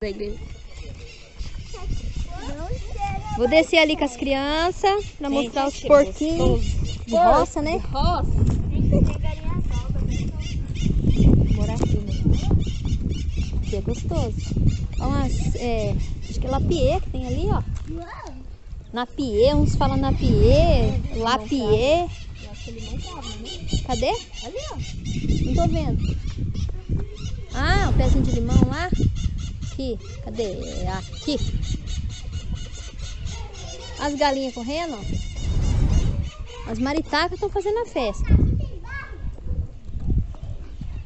da igreja. Vou descer ali com as crianças pra Vem, mostrar os porquinhos de roça, né? Roça. Morar aqui, né? Aqui é gostoso. Olha umas, é, acho que é lapie que tem ali, ó. Napie, uns falam napie, lapie. Eu acho que ele não tava, né? Cadê? Ali, ó. Não tô vendo. Ah, o pezinho de limão lá. Aqui, cadê? É Aqui. As galinhas correndo. As maritacas estão fazendo a festa.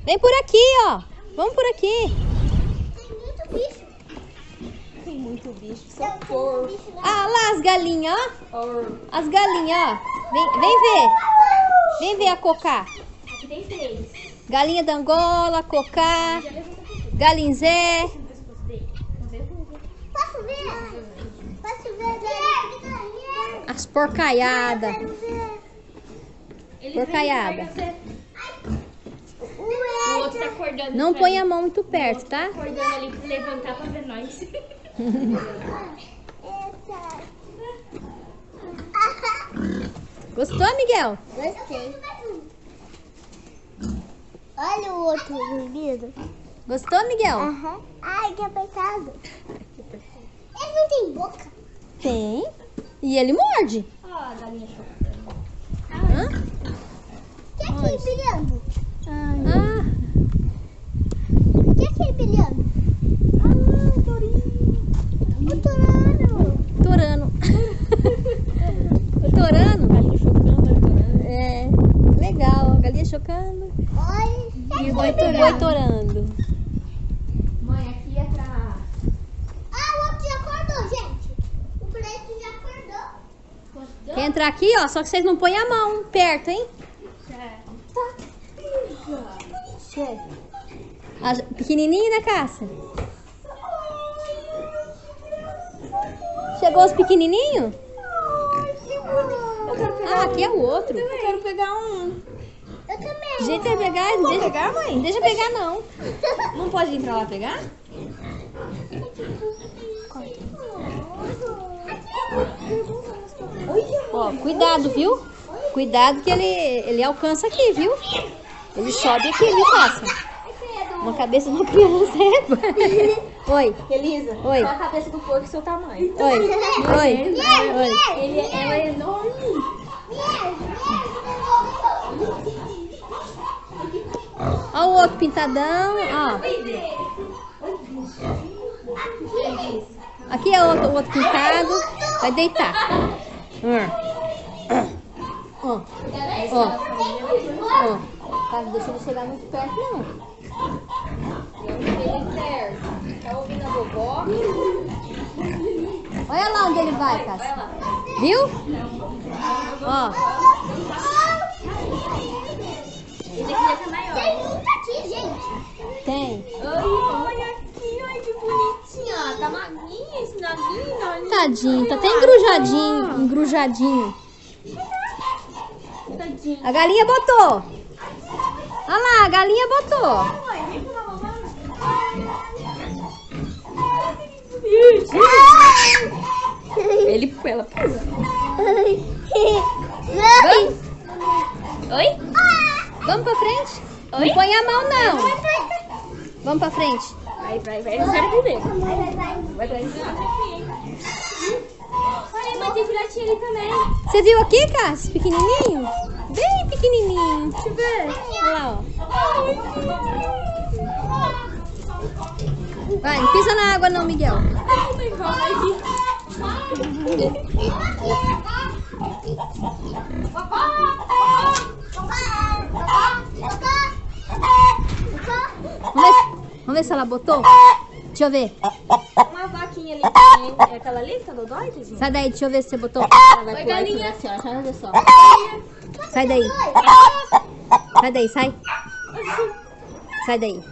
Vem por aqui, ó. Vamos por aqui. Tem muito bicho. Socorro. Ah, lá as galinhas, ó. As galinhas, ó. Vem, vem ver. Vem ver a cocá. Aqui tem três. Galinha da Angola, cocá, galinzé. Posso ver? Posso ver? As porcaiadas. Ele Porcaiada. O outro tá acordando. Não põe a mão muito perto, tá? Acordando ali pra levantar pra ver nós. Gostou, Miguel? Gostei. Olha o outro dormindo. Gostou, Miguel? Aham. Ai, que apertado. Ele não tem boca. Tem. E ele morde. Ó, a galinha chocando. Hã? O que é aquele brilhando? Ah, O que é aquele brilhando? Ah, o tourinho. O torano. torano. o torano? Galinha chocando, adorando. É, legal. A galinha chocando Olha. e o boi torando. Mãe, aqui é pra... Ah, o outro já acordou, gente. O preto já entrar aqui, ó? Só que vocês não põem a mão perto, hein? A pequenininho, né, Cássia? Chegou os pequenininhos? Ah, aqui é o outro. Eu quero pegar um. Eu também. Pegar, deixa, pegar, mãe? deixa pegar não. Não pode entrar lá pegar? Ó, cuidado, viu? Cuidado que ele, ele alcança aqui, viu? Ele sobe aqui, viu, Cássia? Uma cabeça de uma criança. é. Oi, Elisa, Oi. a cabeça do porco seu tamanho? oi, oi, oi. Ele, é enorme. Ó o outro pintadão, ó. Aqui é outro, o outro pintado. Vai deitar. Hum. Ó, ó, ó. Tá, deixa ele chegar muito perto, não. Ele perto. Tá ouvindo a vovó? Olha lá onde ele vai, Cássia. Viu? Ó, Ele queria ficar maior. Tem muito aqui, gente. tem. Tadinho, tá até engrujadinho, engrujadinho. A galinha botou. Olha lá, a galinha botou. Ele, ela pula. Oi? vamos pra frente. Oi? Não põe a mão, não. Vamos pra frente. Vai, vai, vai. Quero comer. Vai, vai. Olha, mas tem filhotinho ali também. Você viu aqui, Cássio? Pequenininho? Bem pequenininho. Deixa eu ver. Olha lá, ó. Vai, não pisa na água não, Miguel. Vamos ver, vamos ver se ela botou. Deixa eu ver. Uma vaquinha ali também. É aquela ali que tá dodói, tadinho? Sai daí, deixa eu ver se você botou. Ela vai Oi, pular galinha. assim, ó. Deixa eu ver só. Sai daí. Sai daí, sai. Sai daí.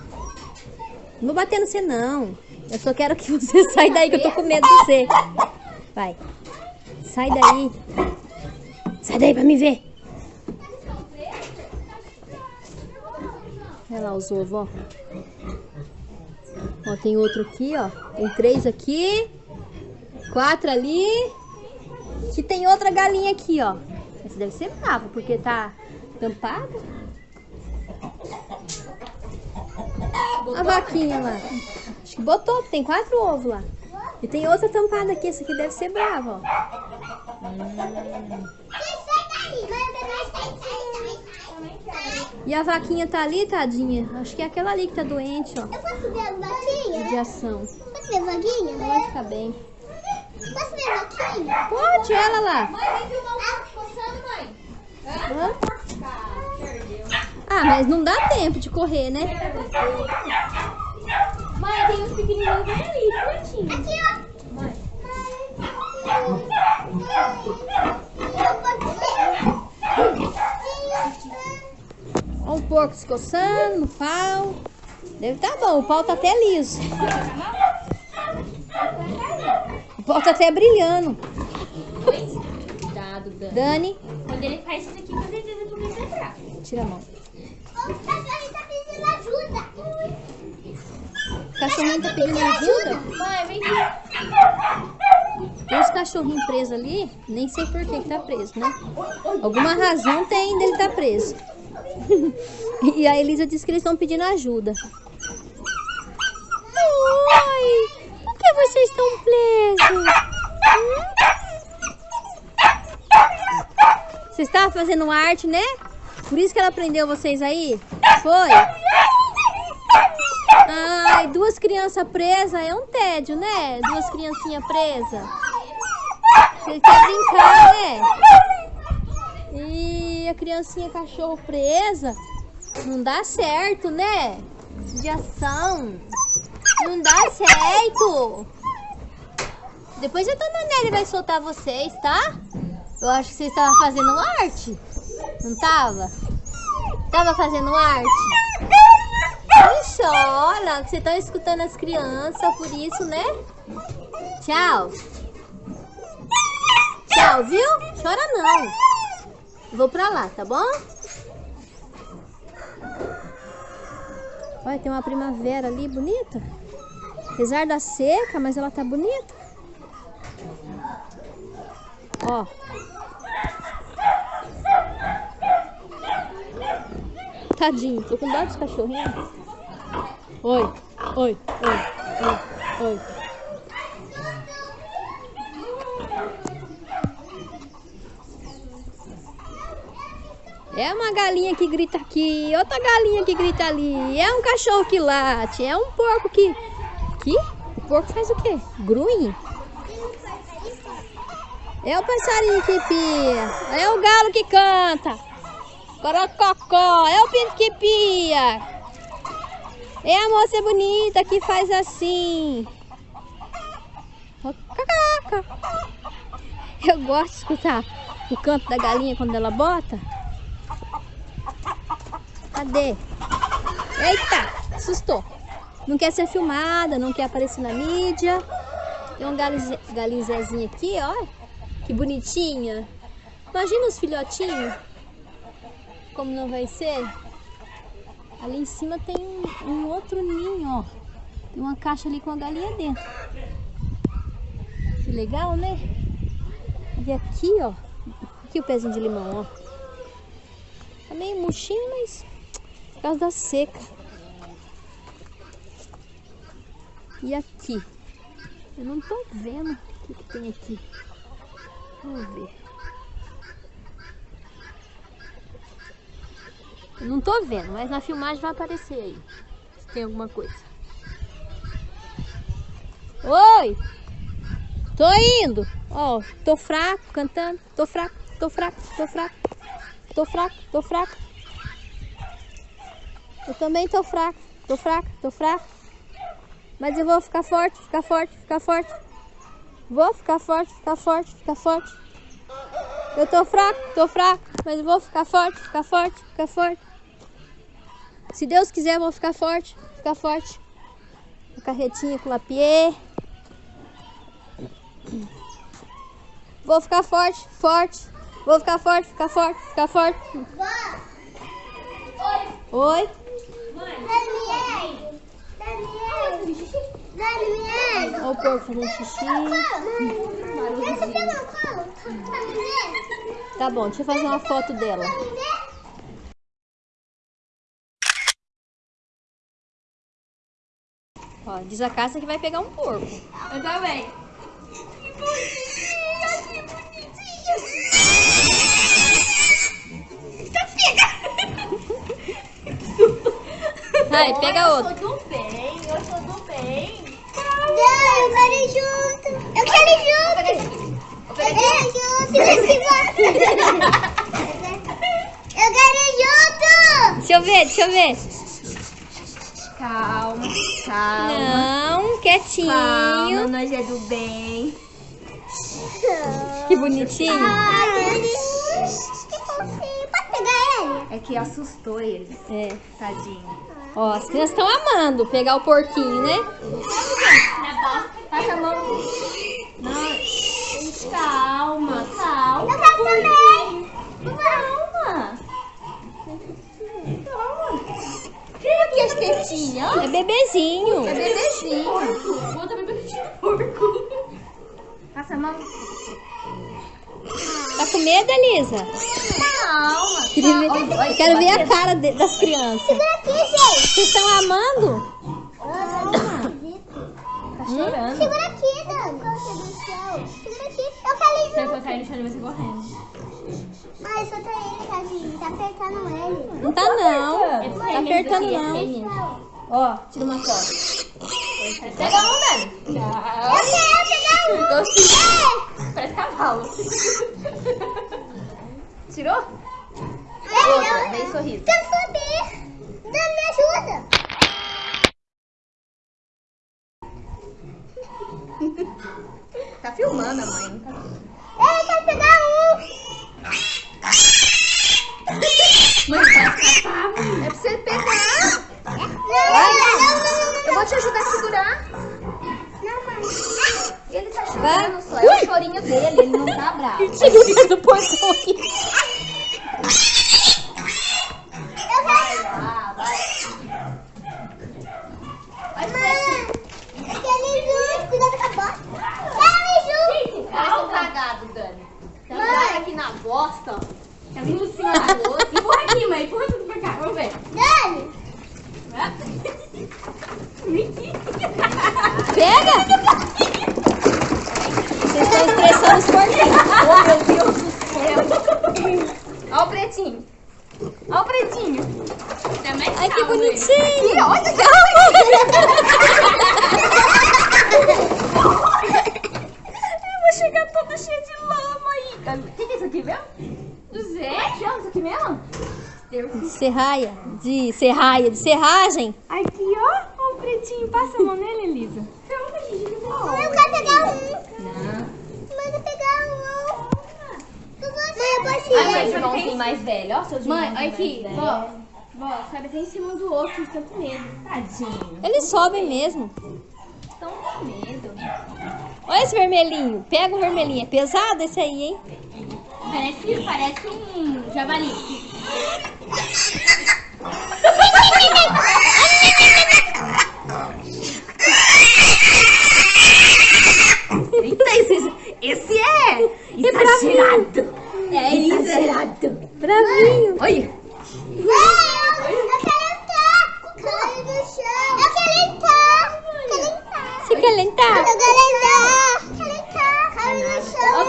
Não vou bater no você, não. Eu só quero que você saia daí, que eu tô com medo de você. Vai. Sai daí. Sai daí pra me ver. Olha lá os ovos, ó. Ó, tem outro aqui, ó. Tem três aqui. Quatro ali. E tem outra galinha aqui, ó. Essa deve ser brava, porque tá tampada. A vaquinha lá. Acho que botou, tem quatro ovos lá. E tem outra tampada aqui. Essa aqui deve ser brava, ó. E a vaquinha tá ali, tadinha? Acho que é aquela ali que tá doente, ó. Eu posso ver a vaquinha? Radiação. Posso ver a vaquinha? Ela vai ficar bem. Posso ver a vaquinha? Pode, ela lá. Mãe, vem filmar o porco coçando, mãe. Hã? Ah, perdeu. Ah, mas não dá tempo de correr, né? Mãe, tem uns pequenininhos bem ali, bonitinho. Aqui, ó. Mãe. Ó o porco se coçando no pau. Deve tá bom, o pau tá até liso. O pau tá até brilhando. Cuidado, Dan. Dani, Quando ele faz isso aqui, com certeza tu vai bravo. tira a mão. O cachorrinho tá pedindo ajuda. O cachorrinho tá pedindo ajuda? Mãe, vem aqui. Tem os cachorrinhos presos ali, nem sei por que que tá preso, né? Alguma razão tem dele tá preso. e a Elisa disse que eles estão pedindo ajuda. Oi! Por que vocês estão presos? Você estava fazendo arte, né? Por isso que ela prendeu vocês aí? Foi? Ai, duas crianças presas é um tédio, né? Duas criancinhas presas. Você quer brincar, né? E a criancinha cachorro presa. Não dá certo, né? De ação. Não dá certo. Depois a dona Nelly vai soltar vocês, tá? Eu acho que vocês estavam fazendo arte. Não tava? Tava fazendo arte? Não chora, que você tá escutando as crianças, por isso, né? Tchau. Tchau, viu? Chora não. Vou pra lá, tá bom? Olha, tem uma primavera ali bonita. Apesar da seca, mas ela tá bonita. Ó. Tadinho, tô com dó dos cachorrinhos. Oi, oi, oi, oi, oi. É uma galinha que grita aqui, outra galinha que grita ali, é um cachorro que late, é um porco que... Que? O porco faz o quê? Grunhe? É o passarinho que pia, é o galo que canta, corococó, é o pinto que pia, é a moça bonita que faz assim. Eu gosto de escutar o canto da galinha quando ela bota. Cadê? Eita, assustou. Não quer ser filmada, não quer aparecer na mídia. Tem um galinze- galinho Zezinho aqui, ó. Que bonitinha. Imagina os filhotinhos. Como não vai ser? Ali em cima tem um, um outro ninho, ó. Tem uma caixa ali com a galinha dentro. Que legal, né? E aqui, ó. Aqui o pezinho de limão, ó. Tá meio murchinho, mas por causa da seca. E aqui? Eu não tô vendo o que, que tem aqui. Vamos ver. Eu não tô vendo, mas na filmagem vai aparecer aí. Se tem alguma coisa. Oi! Tô indo! Ó, tô fraco cantando. Tô fraco, tô fraco, tô fraco. Tô fraco, tô fraco. Eu também tô fraco, tô fraco, tô fraco. Mas eu vou ficar forte, ficar forte, ficar forte. Vou ficar forte, ficar forte, ficar forte. Eu tô fraco, tô fraco, mas eu vou ficar forte, ficar forte, ficar forte. Se Deus quiser, eu vou ficar forte, ficar forte. A carretinha com lapier. Vou ficar forte, forte. Vou ficar forte, ficar forte, ficar forte. Oi. Daniel! Daniel! Olha o porco fazendo xixi. Tá bom, deixa eu fazer uma foto dela. Ó, diz a Cássia que vai pegar um porco. Eu também. Que bonitinha, que bonitinha. Vai, pega Eu outro. sou do bem, eu sou do bem. Não, eu quero ir junto. Eu quero ir junto. Eu quero ir junto. Eu quero ir junto. Deixa eu ver, deixa eu ver. Calma, calma. Não, Calma, quietinho. nós é do bem. Que bonitinho. Ai, que fofinho. Pode pegar ele? É que assustou ele, É. tadinho. Ó, as crianças estão amando pegar o porquinho, né? Passa a mão. Não. Calma, calma. Eu também. Calma. Calma. Quem aqui as tetinhas? É bebezinho. É bebezinho. Bota bebezinho porco. Passa a mão. Tá com medo, Elisa? Calma. Eu quero ver a cara de- das crianças. Segura aqui, gente. Vocês estão amando? Tá chorando. Segura aqui, Dani. Segura aqui. Eu Se junto. eu cair no chão, ele vai ser correndo. Mas solta ele, tadinho. Tá apertando ele. Não tá não. Tá apertando não. Ó, tira uma foto. Pega um, Dani. Eu quero pegar um. Doce. Parece cavalo. Tirou? Outra, Ei, dei eu sorriso. quero subir. Dani, me ajuda. Tá filmando a mãe. Tá... Eu quero pegar um. Mãe, tá escapado. É pra você pegar. Não, não, não, não, Eu vou te ajudar a segurar. Chorando só. É o chorinho dele, ele não tá bravo. Tira o do aqui. Eu quero. Ah, bosta. Parece um cagado, Dani. Tá ligado aqui na bosta, ó. Tá vindo em cima do outro. Empurra aqui, mãe. Empurra tudo pra cá. Vamos ver. Dani. Pega! Vocês estão estressando os porquinhos. Oh, meu Deus do céu. Olha o pretinho. Olha o pretinho. Também Ai, que bonitinho. Olha que Eu vou chegar toda cheia de lama aí. O que, que é isso aqui mesmo? Do Zé? Que é isso aqui mesmo? De serraia. De serraia. De serragem. Aqui, ó. Ó o pretinho. Passa a mão nele, Elisa. Calma, gente. que bom. Eu quero pegar um. Não. Mãe, eu quero pegar um. Eu vou- Mãe, eu posso ir. Ai, mas irmãozinho mais velho. Ó, seus Mãe, irmãos olha aqui, vó. Vó, sabe até em cima do outro, estão com medo. Tadinho. Eles sobem mesmo. Estão com medo. Olha esse vermelhinho. Pega o vermelhinho. É pesado esse aí, hein? Parece, parece um javali. Eita, esse, esse é exagerado. É exagerado. Bravinho. Olha. Mãe, eu quero no chão.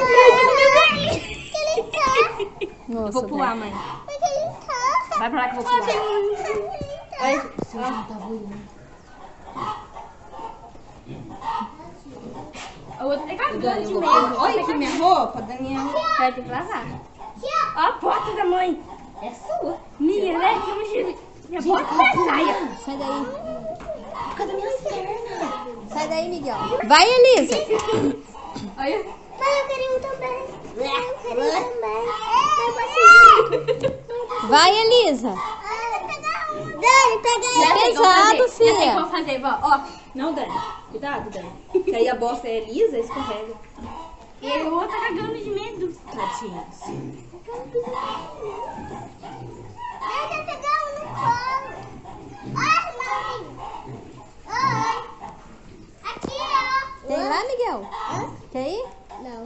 Eu Vou pular, mãe. Vai pra lá que eu vou pular. Eu quero entrar. Olha. O outro tá cagando de medo. Olha aqui minha roupa, Daniel. Vai ter que lavar. Ó. Ó a bota da mãe. É sua. Minha, né? Que eu Minha bota é saia. Sai daí. Cadê minhas pernas? Sai daí, Miguel. Vai, Elisa. Olha. Mãe, eu quero um também. Eu quero um também. Eu ir. Vai, Elisa. Ah, um. Dani, pega É ele. pesado, Já sei filha. como fazer, vó. Ó. Não, Dani. Cuidado, Dani. Que aí a bosta é lisa, escorrega. E aí o outro tá cagando de medo. Tadinhos. Eu quero pegar um no colo. Ai, mãe. Oi. Aqui, ó. Tem Miguel? Quer ir? Não.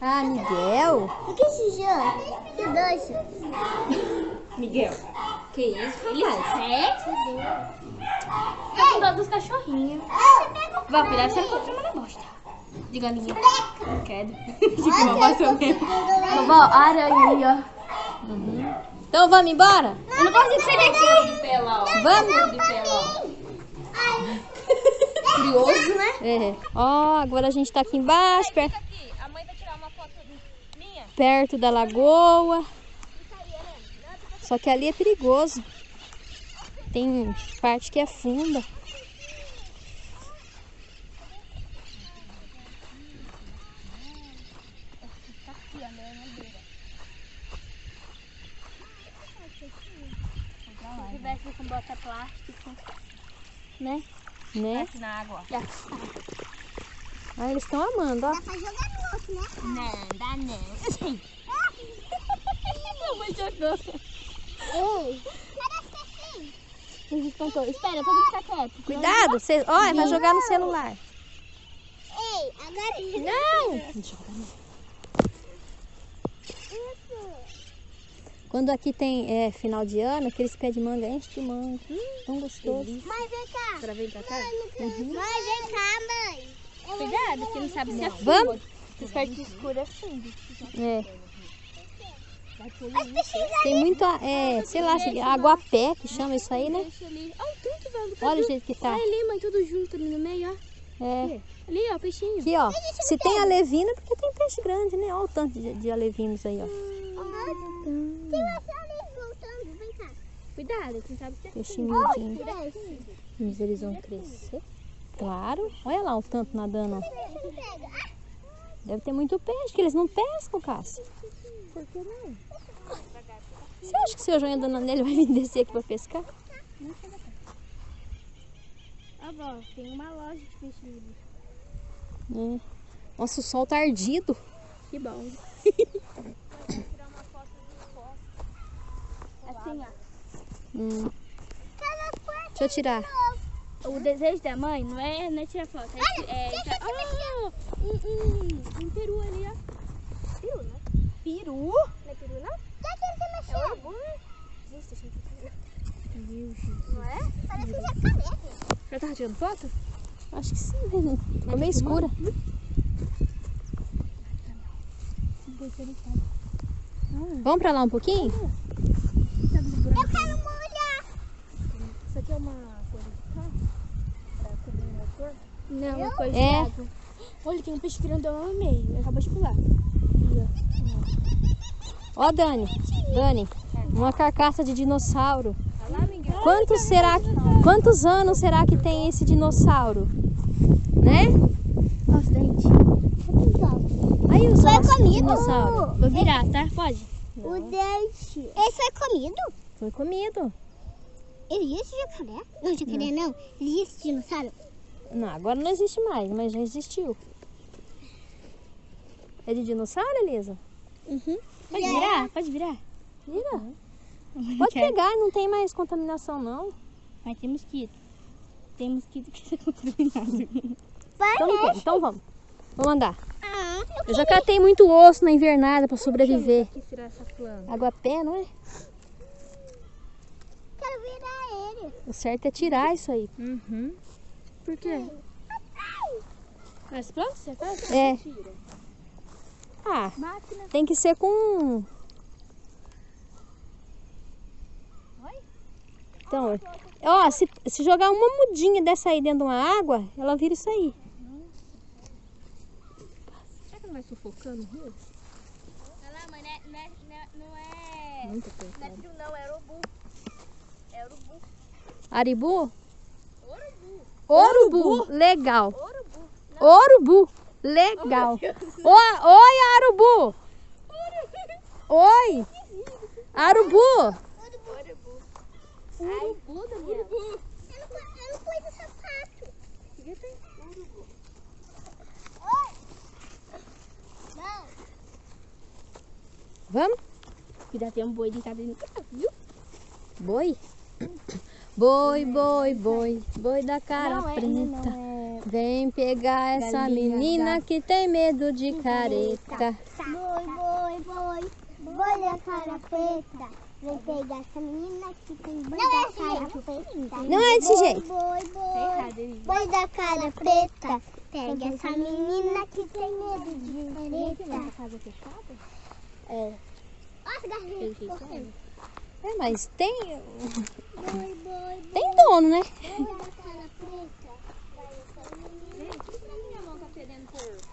Ah, Miguel? O que esse jogo? Que doce. Miguel. Que isso, Ele rapaz? é? Tá com dó dos cachorrinhos. Vó, cuidado, você não tomar na bosta. De galinha. Quero. Tipo uma bosta mesmo. Vovó, a aranha ali, ó. Então vamos embora? Eu não consigo sair daqui. Vamos? Curioso, né? É. Ó, agora a gente tá aqui embaixo, per- Aqui, a mãe vai tirar uma foto minha. perto da lagoa. Só que ali é perigoso. Tem parte que é funda. Se tivesse com bota plástico, né? Né? Aqui na água. Ah, eles estão amando, ó. Dá pra jogar no outro, né? Não, dá não. Mamãe jogou. Ei. Parece que é assim. Ele espantou. Espera, todo mundo ficar quieto. Cuidado, você, ó, vai jogar no celular. Ei, agora joga. Não! Joga não. Quando aqui tem é, final de ano, aqueles pés de manga enchem de manga. Tão gostoso. Mãe, vem cá. Pra vir pra cá? Mãe, vem cá, mãe. Cuidado, porque não sabe se é Vamos? Essa parte escura é fundo. É. Tem muito, é, sei lá, aguapé que chama isso aí, né? Olha o tanto, velho. Olha o jeito que tá. Olha ali, mãe, tudo junto ali no meio, ó. É. Ali, ó, peixinho. Aqui, ó. Se tem alevina, é porque tem peixe grande, né? Olha o tanto de, de alevinos aí, ó. Tem voltando. Vem cá. Cuidado, quem sabe Peixe miudinho. Cresce. Mas eles vão crescer. Claro. Olha lá o tanto nadando, ó. Pegar. Deve ter muito peixe, que eles não pescam, Cássio. Por que não? Você acha que se eu jogar andando nele vai vir descer aqui pra pescar? Ó, vó, tem uma loja de peixe livre. É. Nossa, o sol tá ardido. Que bom. assim, ó. Hum. Deixa eu tirar. O desejo da mãe não é, não é tirar foto. É, é, tá- oh, um, um, um peru ali, ó. Peru, né? Peru? Não é peru, não? Já que ele É mexeu. urubu, né? Gente, deixa eu ver. Meu Jesus. Não é? Parece um jacaré. Já tava tirando foto? Acho que sim, né? Ficou meio escura. Vamos pra lá um pouquinho? Eu quero molhar. Isso aqui é uma coisa de carro? Pra cobrir o motor? Não, uma coisa É. de água. Olha, tem um peixe grandão no meio. Ele acabou de pular. Ó, Dani. Dani, uma carcaça de dinossauro. Quantos será quantos anos será que tem esse dinossauro? Né? Olha os dentes. Aí os Foi ossos do comido. dinossauro. Vou virar, tá? Pode? O dente. Ele foi comido? Foi comido. Existe jacaré? Não, jacaré não. Existe dinossauro. Não, agora não existe mais, mas já existiu. É de dinossauro, Elisa? Uhum. Pode virar? Pode virar? Vira. Pode pegar, não tem mais contaminação não. Mas tem mosquito. Tem mosquito que está contaminado. Então não tem. Então vamos. Vamos andar. Ah, eu Eu já catei muito osso na invernada para sobreviver. Quis tirar essa planta. Água pé, não é? quero virar ele. O certo é tirar isso aí. Uhum. Por quê? Mas pronto, você faz? É. Ah, Máquina. tem que ser com. Então, ó, se, se jogar uma mudinha dessa aí dentro de uma água, ela vira isso aí. Será que não vai sufocando o rio? Olha lá, mãe, não é, não é, não é, não é, Muito não é frio não, é urubu. É urubu. Aribu? Urubu. Orubu. Legal. Urubu. Urubu. Legal. Oi, oi, Arubu. Oi. Arubu. Urubu. Urubu, Daniel. Eu não, eu não pus o sapato. Urubu. Oi. Não. Vamos? Cuidado, tem um boi deitado no carro, viu? Boi. Boi, boi, boi. Boi da cara não, é, preta. não, é... Vem pegar essa Galinha, menina que tem medo de careta. Boi, boi, boi, boi da cara preta. Vem pegar essa menina que tem boi da cara preta. Não é desse jeito. Boi, Tá boi, boi da cara preta. Pega essa menina que tem medo de careta. casa fechada? Olha as galinhas Tem jeito, correndo. É, mas tem, Boi, boi, tem dono, né? boi da cara preta.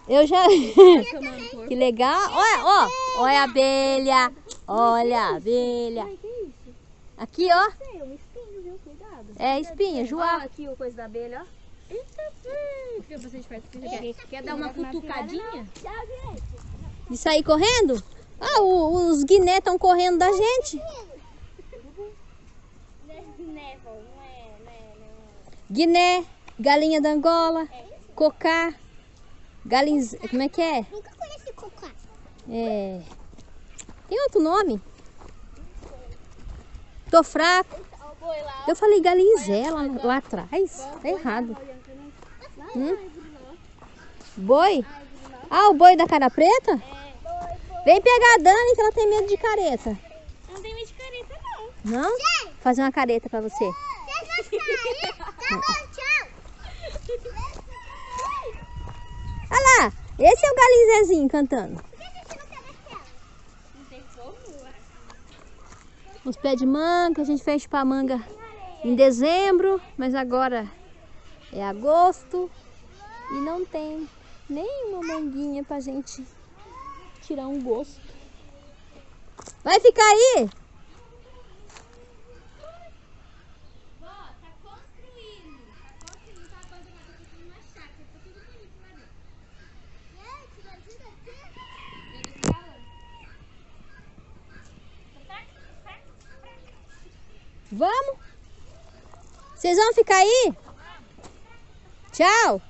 Eu já. Que legal. Olha, ó. Olha a abelha. Olha a abelha. Aqui, ó. É espinha, joá. aqui o coisa da abelha, ó. Eita, hum, você perto. Você quer, quer dar uma cutucadinha? De sair correndo? Ah, o- os guiné estão correndo da gente. Guiné, galinha da Angola, cocá, galinha. Como é que é? Nunca conheci cocá. É. Tem outro nome? Tô fraco. Eu falei galinzela lá, lá atrás. Tá errado. Hum? Boi? Ah, o boi da cara preta? Vem pegar a Dani que ela tem medo de careta. Não tem medo de careta, não. Não? Fazer uma careta pra você. Vocês vão sair? Tá bom, tchau. Olha lá, esse é o galinzezinho cantando. Os pés de manga, a gente fez chupar manga em dezembro, mas agora é agosto e não tem nenhuma manguinha pra gente tirar um gosto. Vai ficar aí? Vamos? Vocês vão ficar aí? Tchau.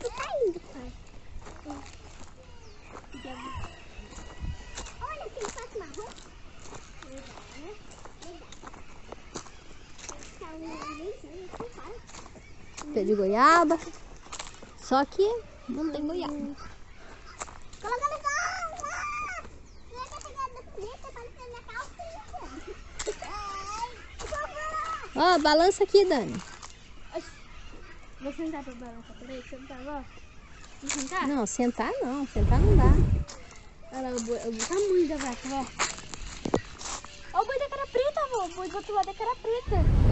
Tu tá indo, pai. Olha aquele pato marrom. Tá um narizinho, assim, pai. Pé de goiaba. Só que não tem goiaba. Coloca no da. Ó, balança aqui, Dani. Vou sentar pra balançar. Peraí, sentar, ó. Vou sentar? Não, sentar não. Sentar não dá. Olha lá o, boi, o tamanho da vaca, ó. Ó o boi da cara preta, avó. O boi do outro lado é cara preta.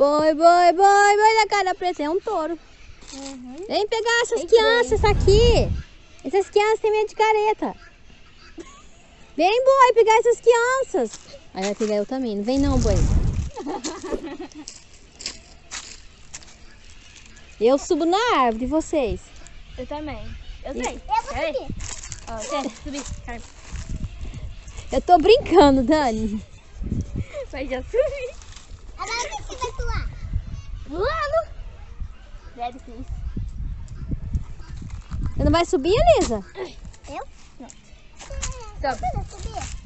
Boi, boi, boi, boi da cara preta. É um touro. Uhum. Vem pegar essas Tem crianças aqui. Essas crianças têm medo de careta. Vem, boi, pegar essas crianças. Aí vai pegar eu também. Não vem não, boi. Eu subo na árvore, vocês. Eu também. Eu E- sei. Eu vou subir. Ó. Eu tô brincando, Dani. Vai já subir. Agora quem que vai pular? Voando. É difícil. Você não vai subir, Elisa? Eu? Sobe. Vai subir?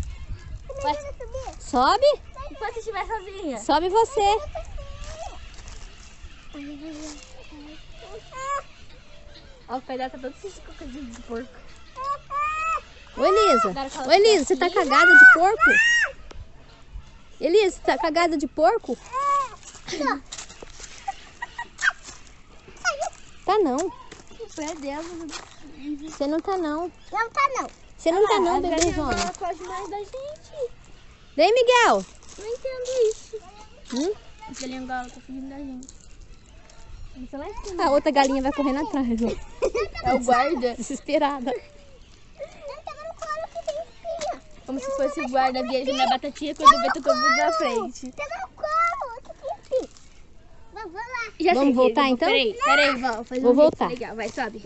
Vai. que vai subir? Sobe. Enquanto estiver sozinha. Sobe você. Ó, o pé dela tá todo de cocadinho de porco. Ô, Elisa. Ô, Elisa, você tá cagada de porco? Elisa, você tá cagada de porco? Tá não. O pé dela. Você não tá não. Não tá não. Você não tá não, bebezona. Ela foge mais da gente. Vem, Miguel. Não entendo isso. Hum? A galinha Angola tá fugindo da gente. A outra galinha vai correndo atrás. ó. É o guarda. Desesperada. Como se fosse o guarda viajando na batatinha quando vê todo mundo na frente. Pega no colo que tem espinha. Vamos lá. Já Vamos sei, voltar, vou- então? Peraí, peraí, vó. Vou, fazer Vou um voltar. Legal, vai, sobe.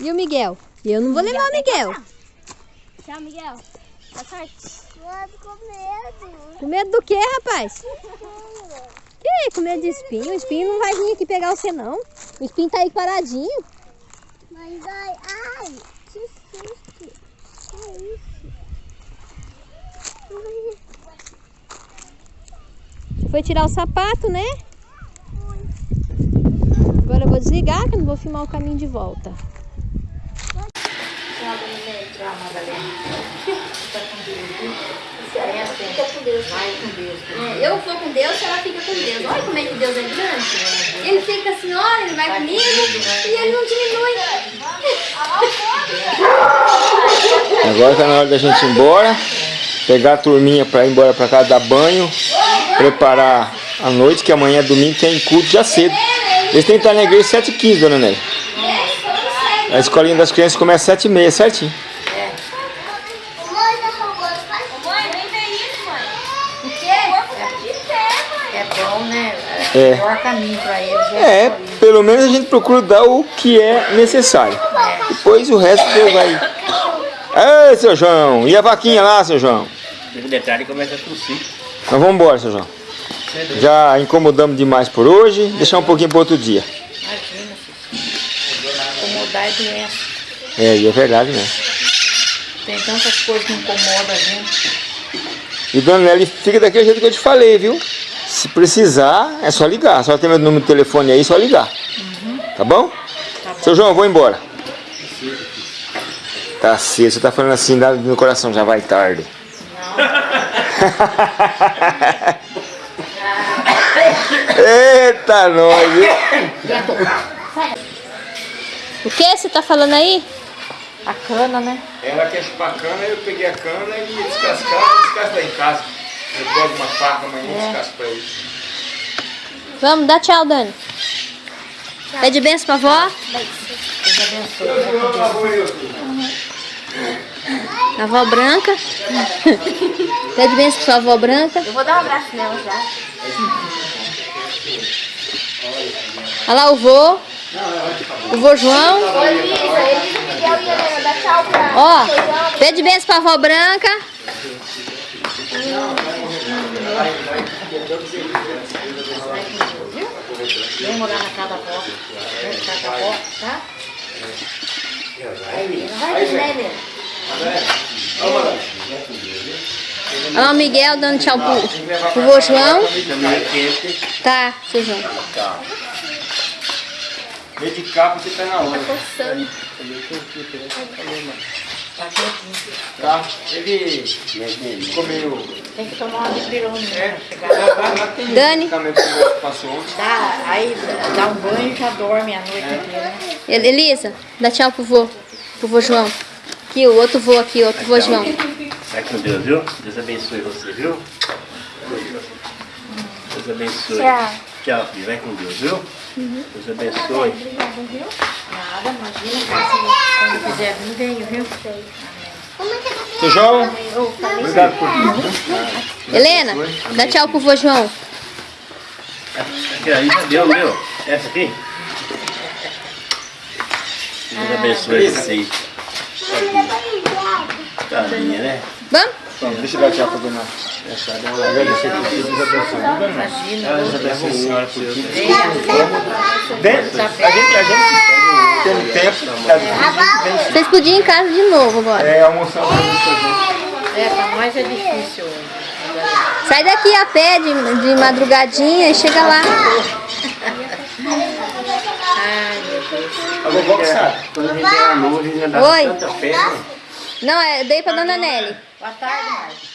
E o Miguel? Eu não vou levar o Miguel. Tchau, Miguel. Tá certo? Mano, com medo. Com medo do quê, rapaz? Que? Com medo de espinho? O espinho não vai vir aqui pegar você, não. O espinho tá aí paradinho. Mas ai, ai, que susto. Que isso? Ai, Foi tirar o sapato, né? Agora eu vou desligar, que eu não vou filmar o caminho de volta. É, eu vou com Deus, ela fica com Deus. Olha como é que Deus é grande. Ele fica assim, olha, ele vai comigo e ele não diminui. Agora tá na hora da gente ir embora. Pegar a turminha pra ir embora pra casa dar banho. Preparar a noite, que amanhã é domingo tem culto já cedo. Eles têm que estar na igreja 7h15, dona Nelly. A escolinha das crianças começa às 7h30, certinho. O? É bom, né? É. É o. É, pelo menos a gente procura dar o que é necessário. Depois o resto Deus vai. Ei, seu João! E a vaquinha lá, seu João? Teve detalhe começa a tossir. Nós vamos embora, seu João. Já incomodamos demais por hoje. Deixar um pouquinho para outro dia. Imagina. Incomodar é doença. É, e é verdade, né? Tem tantas coisas que incomodam a gente. E dona Nelly, fica daquele jeito que eu te falei, viu? Se precisar, é só ligar. Só tem meu número de telefone aí, é só ligar. Tá bom? Seu João, eu vou embora. Tá cedo, você tá falando assim no coração, já vai tarde. Eita, nós! O que você tá falando aí? A cana, né? Ela quer chupar cana, eu peguei a cana e descascar, descasca lá em casa. Eu pego uma faca amanhã e descasco pra ele. Vamos, dá tchau, Dani. Pede benção pra vó. Deus abençoe. A avó branca. Pede benção pra sua avó branca. Eu vou dar um abraço nela já. Olha lá o vô. O vô João. Tchau pra Ó, pede benção pra avó branca. Vem morar na casa da avó. Vem na casa da avó, tá? Vai, né, Helena? Olha o Miguel dando tchau pro, pro vô João. Tá, seu João. Meio de capa você tá na hora. Tá? Ele ficou meio. Tem que tomar uma dipirona, tem Dani. dá, aí dá um banho e já dorme a noite inteira. El- Elisa, dá tchau pro vô. Pro vô João. Aqui, o outro vô aqui, o outro vô João. Vai com Deus, viu? Deus abençoe você, viu? Deus abençoe. Tchau, filho. Vai com Deus, viu? Deus abençoe. Nada, imagina. Quando quiser vir, venho, viu? Seu João, obrigado por tudo. Helena, dá tchau pro vô João. Aqui, aí já deu, viu? Essa aqui? Deus abençoe vocês. Tadinha, né? Vamos? Deixa eu dar tchau pra dona. Agradecer por tudo, Deus abençoe. Imagina. Deus abençoe a senhora por tudo. Dentro, a gente, a gente tendo tempo, a gente vem Vocês podiam ir em casa de novo agora. é, almoçar. É, pra nós é difícil hoje. Sai daqui a pé de, de madrugadinha e chega lá. Ai, meu Deus. A vovó que sabe. Quando a gente era novo, a gente andava Oi. tanta fé, né? Não, é, eu dei pra dona Nelly. Boa tarde, Marcos.